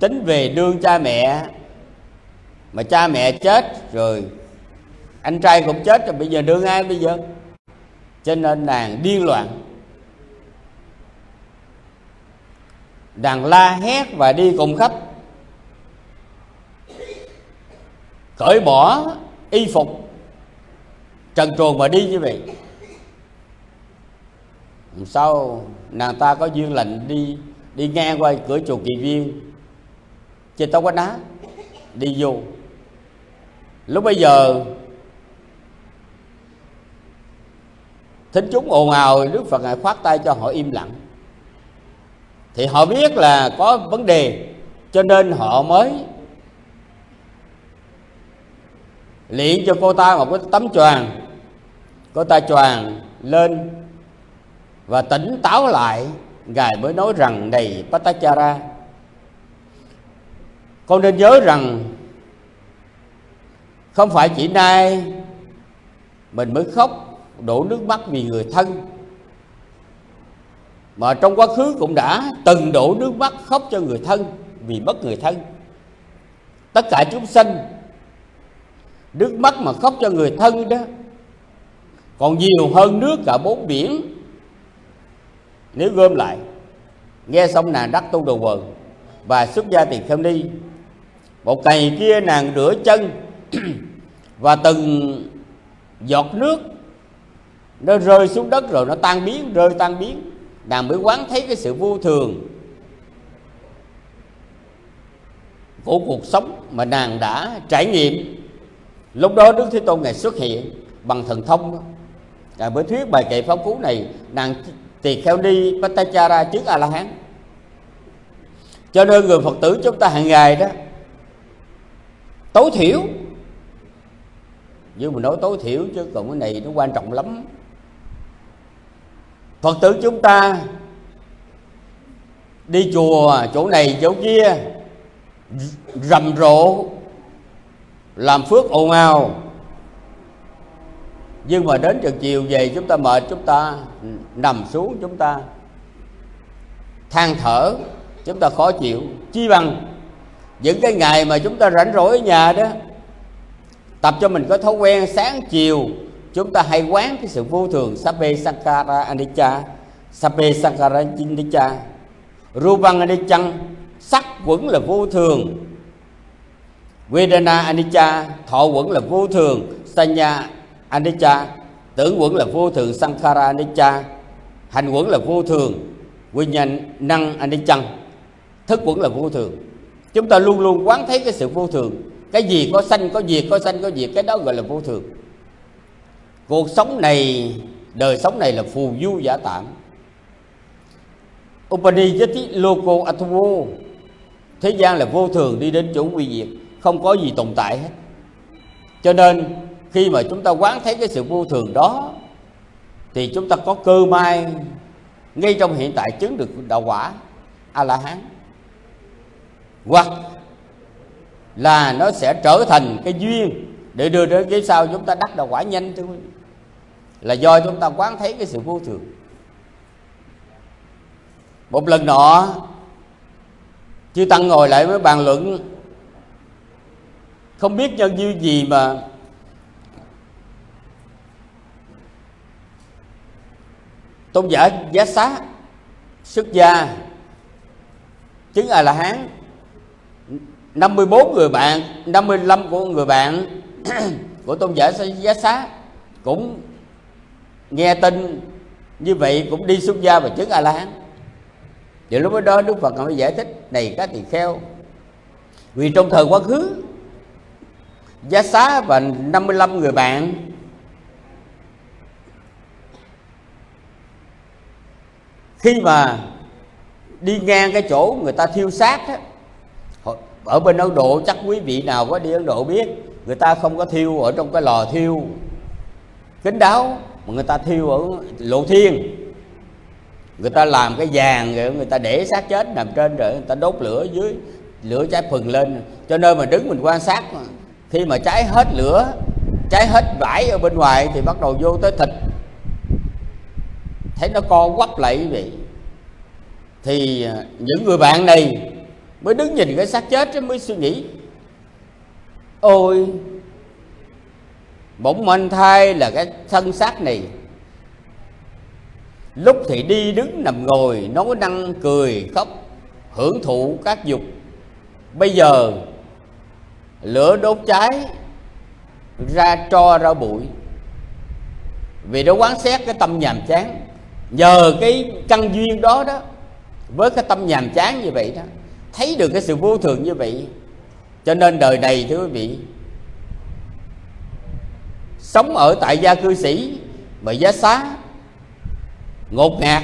tính về đương cha mẹ, mà cha mẹ chết rồi anh trai cũng chết, rồi bây giờ đương ai bây giờ? Cho nên nàng điên loạn. Đang la hét và đi cùng khách. Cởi bỏ y phục, trần truồng mà đi như vậy. Sau, nàng ta có duyên lệnh đi đi ngang qua cửa chùa kỳ viên. Trên tóc quách đá, đi vô. Lúc bây giờ, thính chúng ồn ào, đức phật ngài khoát tay cho họ im lặng thì họ biết là có vấn đề, cho nên họ mới luyện cho cô ta một cái tấm choàng. Cô ta choàng lên và tỉnh táo lại. Ngài mới nói rằng, này Patachara con nên nhớ rằng không phải chỉ nay mình mới khóc đổ nước mắt vì người thân mà trong quá khứ cũng đã từng đổ nước mắt khóc cho người thân vì mất người thân. Tất cả chúng sanh, nước mắt mà khóc cho người thân đó, còn nhiều hơn nước cả bốn biển. Nếu gom lại, nghe xong nàng đắc tu đồ quần và xuất gia tiền khâm ni, một ngày kia nàng rửa chân và từng giọt nước nó rơi xuống đất rồi nó tan biến, rơi tan biến nàng mới quán thấy cái sự vô thường. Của cuộc sống mà nàng đã trải nghiệm. Lúc đó đức thế tôn ngài xuất hiện bằng thần thông ngài mới thuyết bài kệ pháp cú này, nàng tỳ kheo đi patachara trước a la hán cho nên người phật tử chúng ta hàng ngày đó, tối thiểu, nhưng mà nói tối thiểu chứ còn cái này nó quan trọng lắm phật tử chúng ta đi chùa chỗ này chỗ kia, rầm rộ, làm phước ồn ào. Nhưng mà đến giờ chiều về chúng ta mệt, chúng ta nằm xuống chúng ta than thở, chúng ta khó chịu. Chi bằng những cái ngày mà chúng ta rảnh rỗi ở nhà đó, tập cho mình có thói quen sáng chiều chúng ta hay quán cái sự vô thường sape sankara anicca. Sape sankara anicca. Rupang anicca, sắc quẩn là vô thường. Vedana anicca, thọ quẩn là vô thường. Sanya anicca, tưởng quẩn là vô thường. Sankara anicca, hành quẩn là vô thường. Quy nhân năng Anicca, thức quẩn là vô thường. Chúng ta luôn luôn quán thấy cái sự vô thường. Cái gì có sanh, có diệt, có sanh, có diệt, cái đó gọi là vô thường cuộc sống này, đời sống này là phù du giả tạm. Upanishati Loko Atvo Thế gian là vô thường đi đến chỗ quy diệt Không có gì tồn tại hết. Cho nên, khi mà chúng ta quán thấy cái sự vô thường đó, Thì chúng ta có cơ may Ngay trong hiện tại chứng được đạo quả A-la-hán. Hoặc là nó sẽ trở thành cái duyên để đưa đến cái sau chúng ta đắc đạo quả nhanh thưa quý vị là do chúng ta quán thấy cái sự vô thường. Một lần nọ, chư tăng ngồi lại với bàn luận, không biết nhân duyên gì mà tôn giả giá xá, xuất gia, chứng a la hán 54 người bạn 55 của người bạn của tôn giả giá xá cũng nghe tin như vậy cũng đi xuất gia và chứng a la hán thì lúc đó đức phật mới giải thích này các tỳ kheo vì trong thời quá khứ giá xá và 55 người bạn khi mà đi ngang cái chỗ người ta thiêu xác á, ở bên Ấn Độ chắc quý vị nào có đi Ấn Độ biết người ta không có thiêu ở trong cái lò thiêu kính đáo mà người ta thiêu ở lộ thiên. Người ta làm cái vàng rồi người ta để xác chết nằm trên rồi người ta đốt lửa dưới, lửa cháy phừng lên. Cho nên mà đứng mình quan sát khi mà cháy hết lửa, cháy hết vải ở bên ngoài thì bắt đầu vô tới thịt. Thấy nó co quắp lại quý vị. Thì à, những người bạn này mới đứng nhìn cái xác chết mới suy nghĩ. Ôi bỗng mệnh thai là cái thân xác này. Lúc thì đi đứng nằm ngồi, nói năng cười, khóc, hưởng thụ các dục. Bây giờ, lửa đốt cháy, ra tro ra bụi. Vì nó quán xét cái tâm nhàm chán, nhờ cái căn duyên đó đó, với cái tâm nhàm chán như vậy đó, thấy được cái sự vô thường như vậy. Cho nên đời này, thưa quý vị sống ở tại gia cư sĩ và giá xá, ngột ngạt.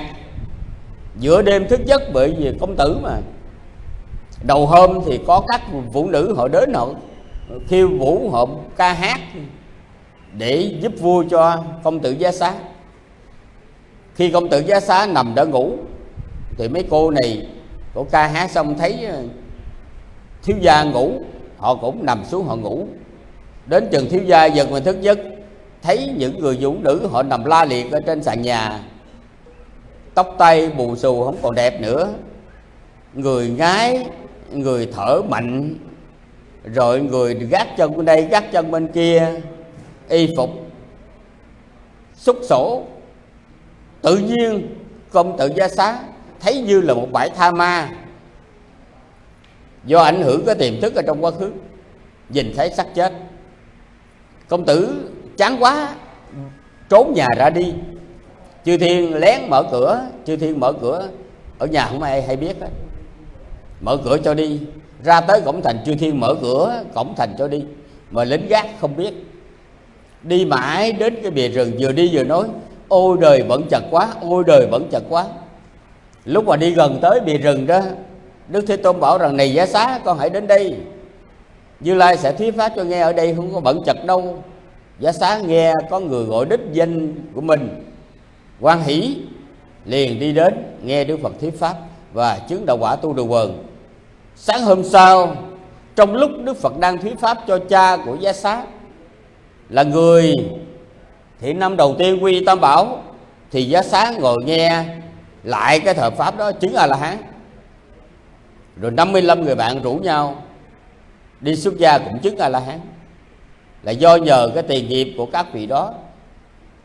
Giữa đêm thức giấc bởi vì công tử mà. Đầu hôm thì có các phụ nữ họ đến họ khiêu vũ, họ ca hát để giúp vui cho công tử giá xá. Khi công tử giá xá nằm đã ngủ, thì mấy cô này cổ ca hát xong thấy ờ, thiếu gia ngủ, họ cũng nằm xuống họ ngủ. Đến chừng thiếu gia giật mình thức giấc thấy những người vũ nữ họ nằm la liệt ở trên sàn nhà. Tóc tay bù xù không còn đẹp nữa. Người ngái, người thở mạnh. Rồi người gác chân bên đây, gác chân bên kia. Y phục. Xúc sổ. Tự nhiên, công tự gia xá thấy như là một bãi tha ma. Do ảnh hưởng cái tiềm thức ở trong quá khứ, nhìn thấy xác chết. Công tử chán quá, trốn nhà ra đi. Chư thiên lén mở cửa, chư thiên mở cửa. Ở nhà không ai hay biết hết. Mở cửa cho đi. Ra tới cổng thành, chư thiên mở cửa, cổng thành cho đi. Mà lính gác không biết. Đi mãi đến cái bìa rừng, vừa đi vừa nói, ôi đời vẫn chật quá, ôi đời vẫn chật quá. Lúc mà đi gần tới bìa rừng đó, đức thế tôn bảo rằng, này giá xá, con hãy đến đây. Như lai sẽ thuyết pháp cho nghe, ở đây không có bận chật đâu giá xá nghe có người gọi đích danh của mình. Quan hỷ liền đi đến, nghe đức phật thuyết pháp và chứng đạo quả tu đồ quần. Sáng hôm sau, trong lúc đức phật đang thuyết pháp cho cha của giá xá là người thiện năm đầu tiên quy tam bảo, thì giá xá ngồi nghe lại cái thời pháp đó, chứng a la hán rồi 55 người bạn rủ nhau đi xuất gia cũng chứng a la hán là do nhờ cái tiền nghiệp của các vị đó.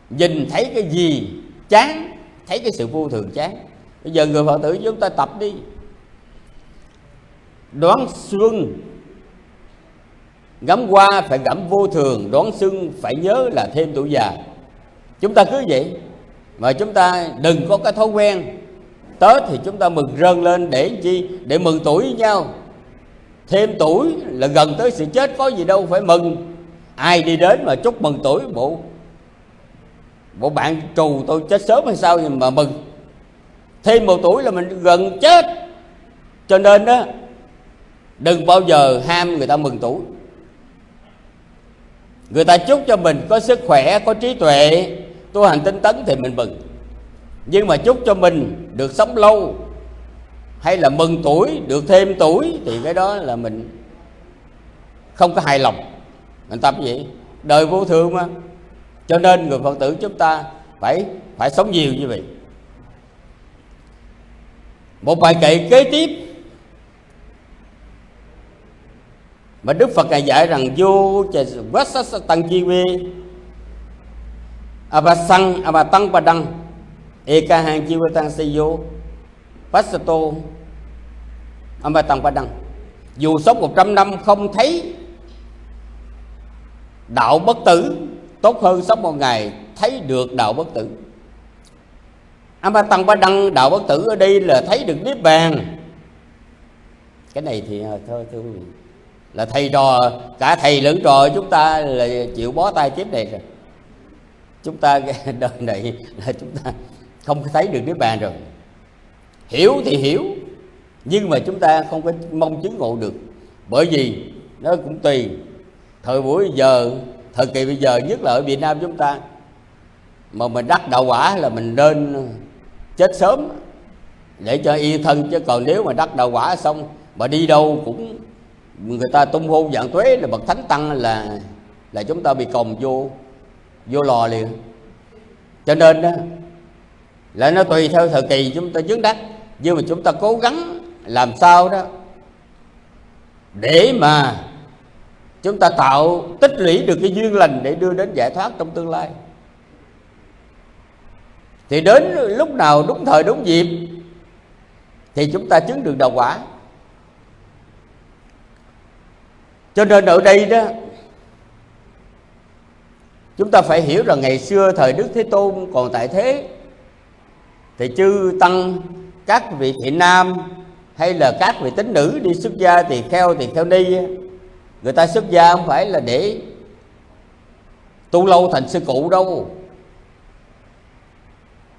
Nhìn thấy cái gì chán, thấy cái sự vô thường chán. Bây giờ người phật tử chúng ta tập đi. Đoán xuân, ngắm qua phải ngắm vô thường, đoán xuân phải nhớ là thêm tuổi già. Chúng ta cứ vậy, mà chúng ta đừng có cái thói quen. Tết thì chúng ta mừng rơn lên để chi? Để mừng tuổi với nhau. Thêm tuổi là gần tới sự chết, có gì đâu phải mừng ai đi đến mà chúc mừng tuổi bộ bộ bạn trù tôi chết sớm hay sao mà mừng. Thêm một tuổi là mình gần chết. Cho nên đó đừng bao giờ ham người ta mừng tuổi. Người ta chúc cho mình có sức khỏe, có trí tuệ, tu hành tinh tấn thì mình mừng. Nhưng mà chúc cho mình được sống lâu hay là mừng tuổi, được thêm tuổi thì cái đó là mình không có hài lòng mình tập vậy đời vô thường mà. Cho nên người phật tử chúng ta phải phải sống nhiều như vậy. Một bài kệ kế tiếp mà đức phật ngài dạy rằng, vô tăng chi quê abasang abatang padang ekahang jiwatang seyo pasato abatang padang. Dù sống 100 năm không thấy đạo bất tử tốt hơn sống một ngày thấy được đạo bất tử. Tăng Ba Đăng đạo bất tử ở đây là thấy được Niết Bàn. Cái này thì ờ, thôi thưa quý vị Là thầy trò, cả thầy lẫn trò chúng ta là chịu bó tay kiếp này rồi. Chúng ta đời này là chúng ta không thấy được Niết Bàn rồi. Hiểu thì hiểu Nhưng mà chúng ta không có mong chứng ngộ được. Bởi vì nó cũng tùy Thời buổi giờ, thời kỳ bây giờ nhất là ở Việt Nam chúng ta Mà mình đắc đạo quả là mình nên chết sớm để cho yên thân. Chứ còn nếu mà đắc đạo quả xong mà đi đâu cũng người ta tung hô dạng thuế là bậc thánh tăng là là chúng ta bị còng vô vô lò liền. Cho nên đó là nó tùy theo thời kỳ chúng ta chứng đắc nhưng mà chúng ta cố gắng làm sao đó để mà chúng ta tạo, tích lũy được cái duyên lành để đưa đến giải thoát trong tương lai. Thì đến lúc nào đúng thời đúng dịp, thì chúng ta chứng được đạo quả. Cho nên ở đây đó, chúng ta phải hiểu rằng ngày xưa thời đức thế tôn còn tại thế, thì chư tăng, các vị thị nam hay là các vị tín nữ đi xuất gia thì theo thì theo ni người ta xuất gia không phải là để tu lâu thành sư cụ đâu.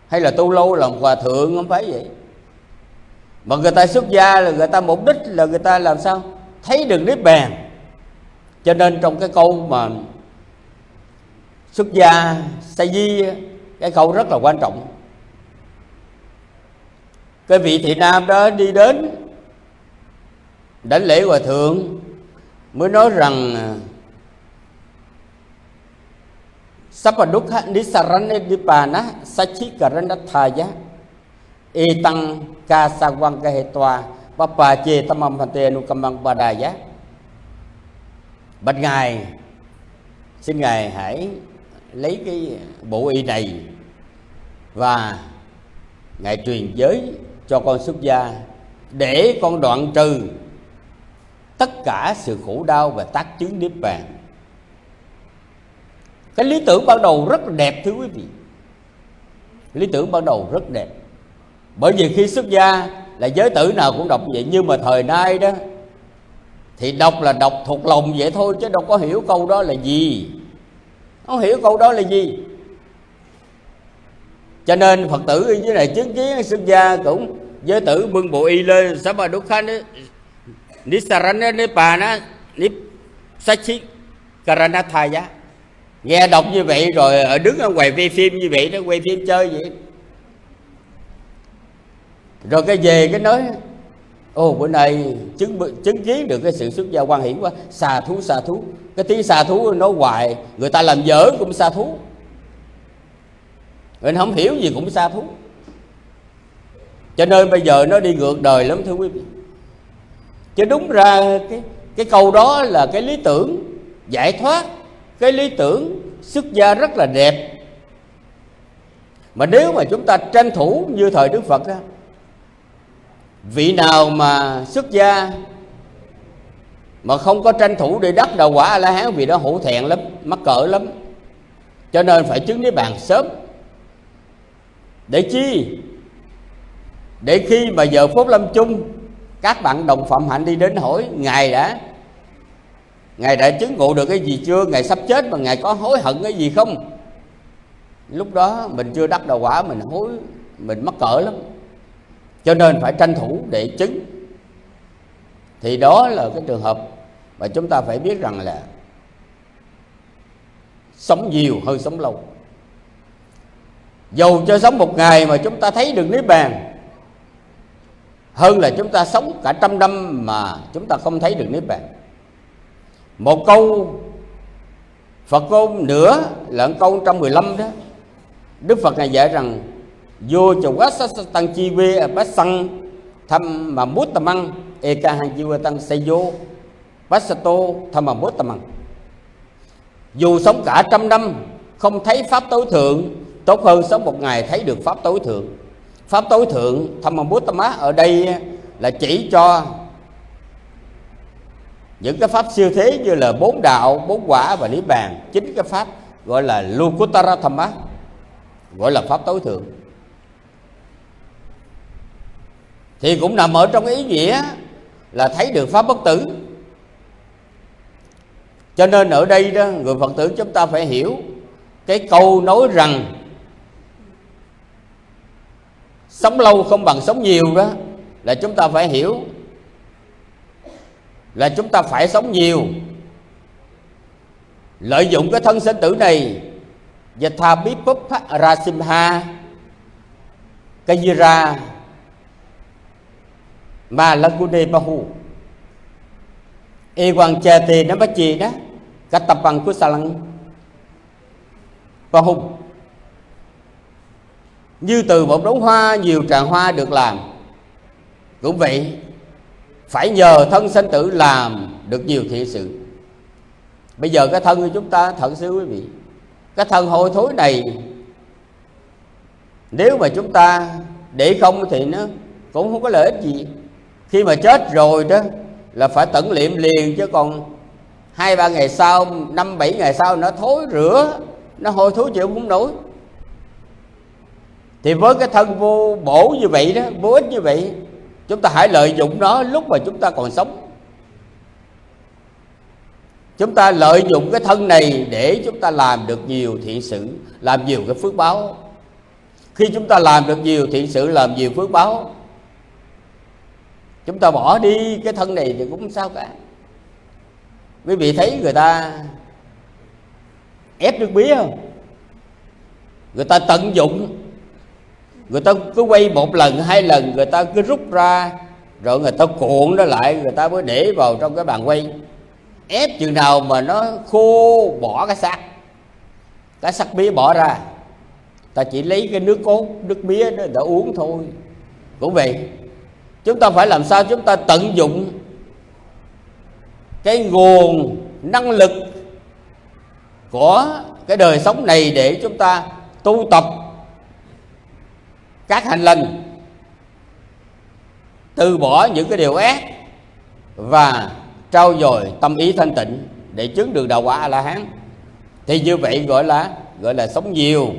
Hay là tu lâu làm hòa thượng, không phải vậy. Mà người ta xuất gia là người ta mục đích là người ta làm sao? Thấy được niết bàn. Cho nên trong cái câu mà xuất gia sa di cái câu rất là quan trọng. Cái vị thị nam đó đi đến đánh lễ hòa thượng mới nói rằng à, Sapadukha nisarane dipana sachikaranatthaya etang kasawang kahetwa papache tamam phante anukamang badaya Bạch Ngài, Xin Ngài hãy lấy cái bộ y này Và Ngài truyền giới cho con xuất gia Để con đoạn trừ Tất cả sự khổ đau và tác chứng Niết Bàn. Cái lý tưởng ban đầu rất đẹp, thưa quý vị. Lý tưởng ban đầu rất đẹp. Bởi vì khi xuất gia là giới tử nào cũng đọc vậy, nhưng mà thời nay đó, thì đọc là đọc thuộc lòng vậy thôi, chứ đâu có hiểu câu đó là gì. Không hiểu câu đó là gì. Cho nên phật tử ở dưới này chứng kiến xuất gia cũng, giới tử bưng bộ y lên sabba dukkha nisarana nipana nip sachi karanathaya nghe đọc như vậy rồi, ở đứng ở ngoài quay phim như vậy đó, quay phim chơi vậy. Rồi cái về cái nói ồ bữa nay chứng chứng kiến được cái sự xuất gia quan hiển quá, xà thú xà thú. Cái tiếng xà thú nói hoài, người ta làm dở cũng xà thú. Mình không hiểu gì cũng xà thú. Cho nên bây giờ nó đi ngược đời lắm thưa quý vị chứ đúng ra cái cái câu đó là cái lý tưởng giải thoát cái lý tưởng xuất gia rất là đẹp. Mà nếu mà chúng ta tranh thủ như thời Đức Phật á, vị nào mà xuất gia mà không có tranh thủ để đắc đầu quả a la hán vì đó hổ thẹn lắm mắc cỡ lắm. Cho nên phải chứng niết bàn sớm. Để chi? Để khi mà giờ phút lâm chung các bạn đồng phạm hạnh đi đến hỏi, ngài đã Ngài đã chứng ngộ được cái gì chưa? Ngài sắp chết mà Ngài có hối hận cái gì không? Lúc đó mình chưa đắc đầu quả, Mình hối, Mình mắc cỡ lắm. Cho nên phải tranh thủ để chứng. Thì đó là cái trường hợp Mà chúng ta phải biết rằng là Sống nhiều hơn sống lâu. Dầu cho sống một ngày mà chúng ta thấy được Niết Bàn hơn là chúng ta sống cả trăm năm mà chúng ta không thấy được Niết Bàn. Một câu Phật ngôn nữa là câu 115 đó. Đức Phật này dạy rằng, Vô chầu quá sát tăng chi vê bát săng Thăm mà mút tầm ăn E ca hàng chi vê tăng xây vô, Bát sa tô thăm mà mút tầm ăn Dù sống cả trăm năm, Không thấy Pháp tối thượng, Tốt hơn sống một ngày thấy được Pháp tối thượng. Pháp tối thượng thăm mà mút tầm á Ở đây là chỉ cho những cái pháp siêu thế như là bốn đạo, bốn quả và niết bàn. Chính cái pháp gọi là Lukuttara Thamma gọi là pháp tối thượng. Thì cũng nằm ở trong ý nghĩa là thấy được pháp bất tử. Cho nên ở đây đó, người phật tử chúng ta phải hiểu cái câu nói rằng sống lâu không bằng sống nhiều đó. Là chúng ta phải hiểu. Là chúng ta phải sống nhiều. Lợi dụng cái thân sinh tử này. Yatha Bipup Rasimha. Kajira. Ma Lagune Bahu. E quan che Tê Nó Bách Chi đó. Cách tập bằng của Sa Lăng Bahu như từ một đống hoa, Nhiều tràng hoa được làm. Cũng vậy, Phải nhờ thân sinh tử làm Được nhiều thiện sự. Bây giờ cái thân của chúng ta, thật sự quý vị, Cái thân hôi thối này, Nếu mà chúng ta để không thì nó cũng không có lợi ích gì. Khi mà chết rồi đó, Là phải tận liệm liền, chứ còn hai ba ngày sau, năm bảy ngày sau nó thối rửa, nó hôi thối chịu không nổi thì với cái thân vô bổ như vậy đó, vô ích như vậy, chúng ta hãy lợi dụng nó lúc mà chúng ta còn sống. Chúng ta lợi dụng cái thân này để chúng ta làm được nhiều thiện sự, làm nhiều cái phước báo. Khi chúng ta làm được nhiều thiện sự, làm nhiều phước báo, chúng ta bỏ đi cái thân này thì cũng sao cả. Quý vị thấy người ta ép nước mía không? Người ta tận dụng người ta cứ quay một lần, hai lần, người ta cứ rút ra, rồi người ta cuộn nó lại, người ta mới để vào trong cái bàn quay. Ép chừng nào mà nó khô bỏ cái xác cái xác mía bỏ ra, ta chỉ lấy cái nước cốt, nước mía đó để uống thôi. Cũng vậy, chúng ta phải làm sao? Chúng ta tận dụng cái nguồn năng lực của cái đời sống này để chúng ta tu tập các hành lành từ bỏ những cái điều ác và trao dồi tâm ý thanh tịnh để chứng được đạo quả a la hán thì như vậy gọi là gọi là sống nhiều.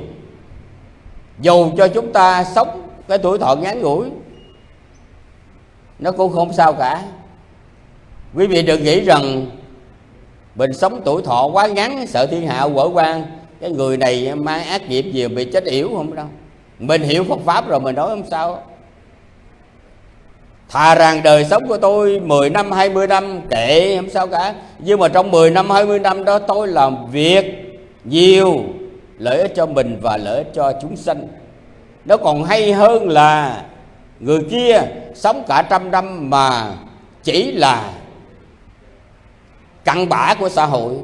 Dù cho chúng ta sống cái tuổi thọ ngắn ngủi, nó cũng không sao cả. Quý vị đừng nghĩ rằng mình sống tuổi thọ quá ngắn, sợ thiên hạ quở quan, cái người này mang ác nghiệp gì bị chết yểu không đâu mình hiểu Phật pháp rồi, mình nói không sao. Thà rằng đời sống của tôi 10 năm 20 năm, kệ, không sao cả. Nhưng mà trong 10 năm 20 năm đó, tôi làm việc nhiều, Lợi ích cho mình và lợi ích cho chúng sanh. Nó còn hay hơn là Người kia sống cả trăm năm mà chỉ là cặn bã của xã hội.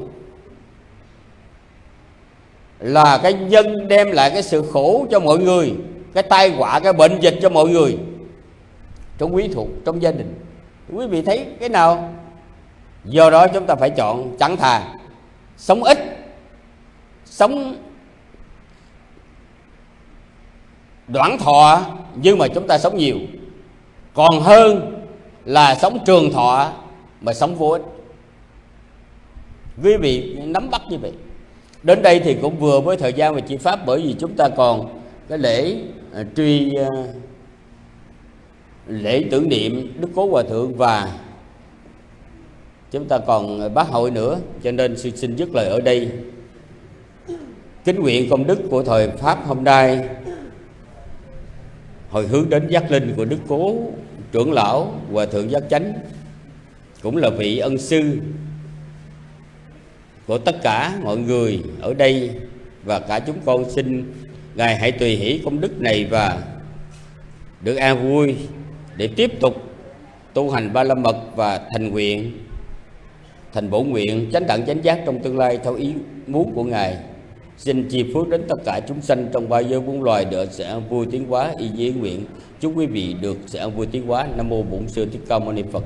Là cái nhân đem lại cái sự khổ cho mọi người Cái tai họa, cái bệnh dịch cho mọi người trong quý thuộc trong gia đình. Quý vị thấy cái nào? Do đó chúng ta phải chọn chẳng thà sống ít sống đoạn thọ nhưng mà chúng ta sống nhiều. Còn hơn là sống trường thọ mà sống vô ích. Quý vị nắm bắt như vậy đến đây thì cũng vừa với thời gian về chỉ pháp bởi vì chúng ta còn cái lễ uh, truy uh, lễ tưởng niệm đức cố hòa thượng và chúng ta còn bác hội nữa cho nên xin xin dứt lời ở đây. Kính nguyện công đức của thời pháp hôm nay hồi hướng đến giác linh của đức cố trưởng lão hòa thượng giác chánh cũng là vị ân sư của tất cả mọi người ở đây và cả chúng con xin ngài hãy tùy hỷ công đức này và được an vui để tiếp tục tu hành ba la mật và thành nguyện, thành bổ nguyện chánh đẳng chánh giác trong tương lai theo ý muốn của ngài. Xin chi phước đến tất cả chúng sanh trong ba giới bốn loài được sẽ vui tiến hóa. Y dĩ nguyện, chúc quý vị được sẽ vui tiến hóa. Nam mô bổn sư thích ca mâu ni phật.